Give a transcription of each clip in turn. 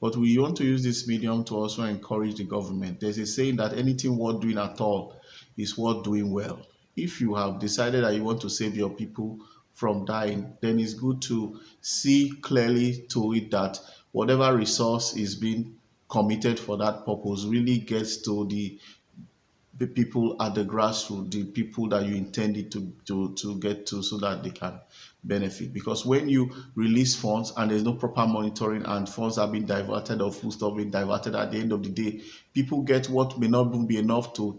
But we want to use this medium to also encourage the government. There's a saying that anything worth doing at all is worth doing well. If you have decided that you want to save your people from dying, then it's good to see clearly to it that whatever resource is being committed for that purpose really gets to the the people at the grassroots, the people that you intended to, to, to get to so that they can benefit. Because when you release funds and there's no proper monitoring and funds are being diverted or food stuff being diverted at the end of the day, people get what may not be enough to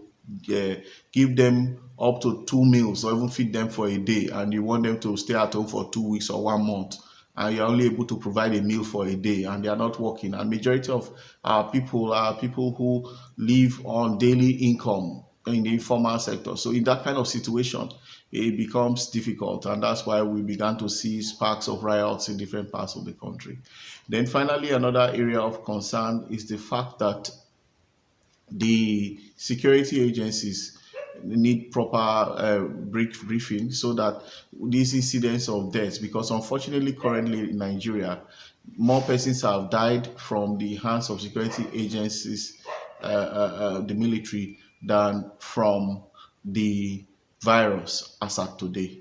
uh, give them up to two meals or even feed them for a day and you want them to stay at home for two weeks or one month and you're only able to provide a meal for a day and they are not working. And majority of our people are people who live on daily income in the informal sector. So in that kind of situation it becomes difficult and that's why we began to see sparks of riots in different parts of the country. Then finally another area of concern is the fact that the security agencies need proper uh, brief briefing so that these incidents of deaths, because unfortunately currently in Nigeria, more persons have died from the hands of security agencies, uh, uh, uh the military, than from the virus as at today.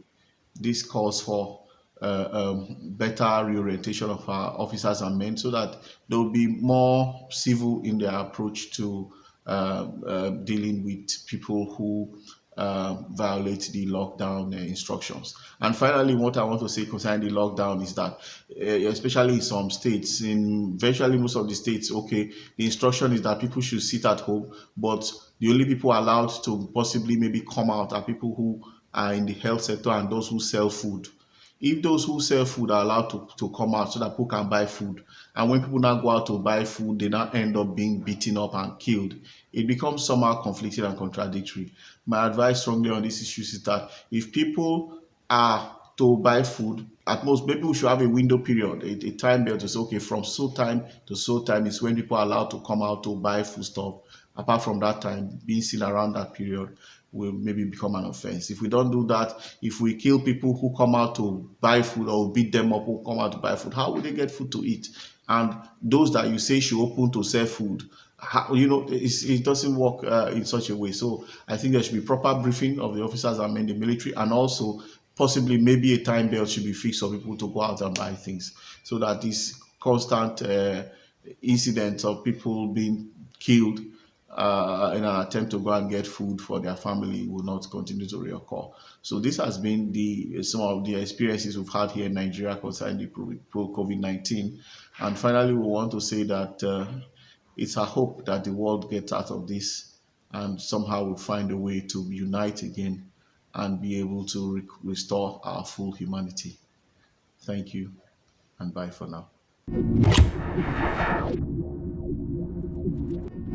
This calls for uh, um, better reorientation of our officers and men so that they will be more civil in their approach to dealing with people who uh, violate the lockdown uh, instructions. And finally, what I want to say concerning the lockdown is that, uh, especially in some states, in virtually most of the states, okay, the instruction is that people should sit at home, but the only people allowed to possibly maybe come out are people who are in the health sector and those who sell food if those who sell food are allowed to, to come out so that people can buy food and when people now go out to buy food they now end up being beaten up and killed it becomes somehow conflicted and contradictory. My advice strongly on this issue is that if people are to buy food at most maybe we should have a window period a, a time belt to say okay from so time to so time is when people are allowed to come out to buy food stuff apart from that time being seen around that period will maybe become an offense. If we don't do that, if we kill people who come out to buy food or beat them up who come out to buy food, how will they get food to eat? And those that you say should open to sell food, how, you know, it doesn't work uh, in such a way. So I think there should be proper briefing of the officers and men in the military and also possibly maybe a time belt should be fixed for people to go out and buy things so that this constant uh, incidents of people being killed uh, in an attempt to go and get food for their family will not continue to reoccur. So this has been the some of the experiences we've had here in Nigeria concerning the COVID-19. And finally, we want to say that uh, it's a hope that the world gets out of this and somehow we find a way to unite again and be able to re restore our full humanity. Thank you and bye for now.